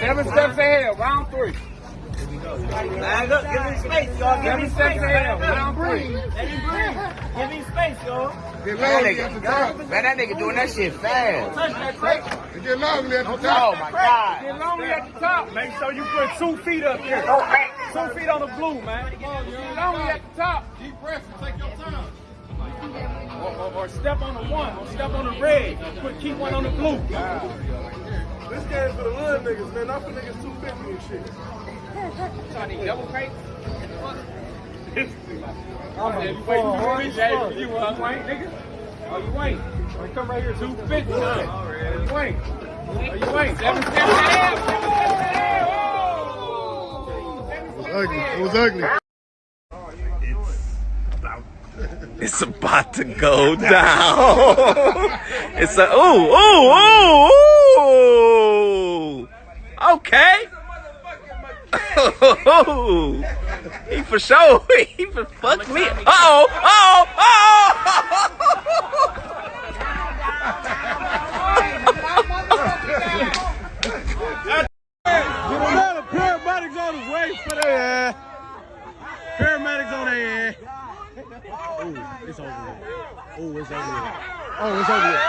Seven steps ahead, round three. Bag up, give me space, y'all. Give me space. steps ahead, Let round three. me breathe. Give me space, y'all. Get Man, long that nigga, man, that nigga doing that shit fast. Touch that crate. Get long at the top. Oh my god. Get lonely at the top. Make sure you put two feet up here. Two feet on the blue, man. Get lonely at the top. Keep pressing. Take your time. Or, or, or step on the one, or step on the red. Put keep one on the blue. This game's for the little niggas, man. Not for niggas 250 and shit. So I need double crate. I'm You wait, you ain't, hey, you you ain't, nigga? Oh, you ain't. Oh, come right here, 250, huh? Oh, you ain't. Oh, you ain't. Seven steps ahead. Seven steps ahead. Oh! Seven steps Ugly. It was ugly. It's about to go down. it's a ooh ooh ooh ooh. Okay. he for sure. He for fuck me. Uh oh. Uh oh. Paramedics Oh, it's over. Oh, it's over. Oh, it's over with.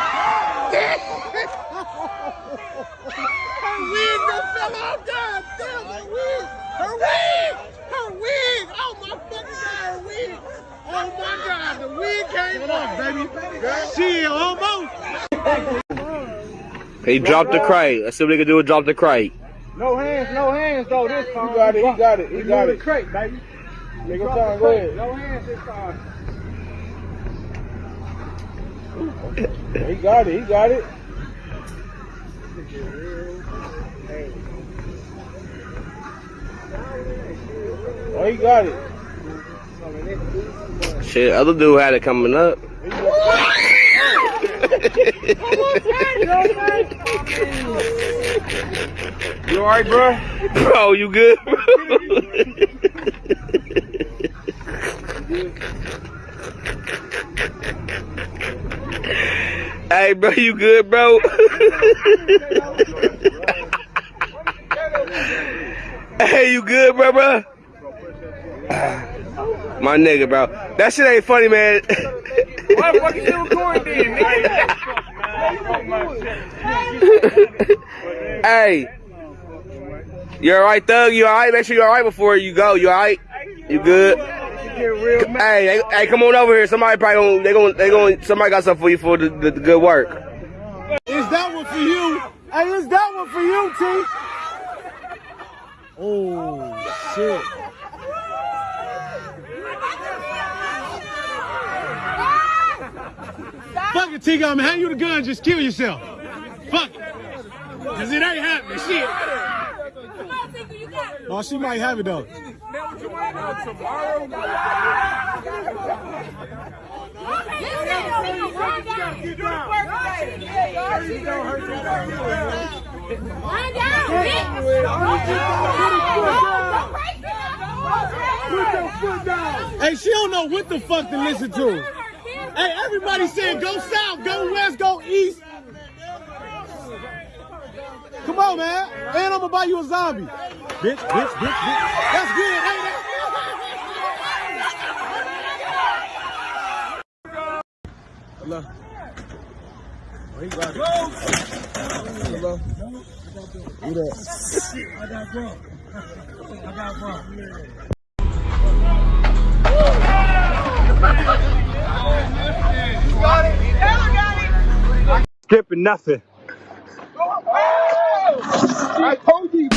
her wig done fell off. God damn, her wig. Her wig. Her wig. Oh, my fucking God, her wig. Oh, my God, the wig came off, baby. She almost. He dropped the crate. Let's see what he can do with drop the crate. No hands, no hands though this time. He got it. He got it. He got it. crate, baby. Nigga, time. Go ahead. No hands this time. He got it. He got it. Oh, he got it. Shit, other dude had it coming up. You alright, bro? Bro, you good? hey, bro, you good, bro? hey, you good, bro, bro? My nigga, bro. That shit ain't funny, man. Why the fuck you still recording then, nigga? hey. You alright, Thug? You alright? Make sure you alright before you go. You alright? You good? Hey, hey, hey, come on over here. Somebody probably gonna, they gonna, they gonna, somebody got something for you for the, the, the good work. Is that one for you? Hey, is that one for you, T? Oh, shit. Fuck it, T. I'm hand you the gun, just kill yourself. Fuck it. Cause it ain't happening, shit. Oh, she might have it though. tomorrow. Hey, she don't know what the fuck to listen to. Hey, everybody saying go south, go west, go east. Come on, man. And I'm gonna buy you a zombie. Bitch, bitch, bitch, bitch. That's good, ain't it? Hello. Oh, he got it. Hello. Who that? I got bro. I got bro. Skipping nothing. I told you.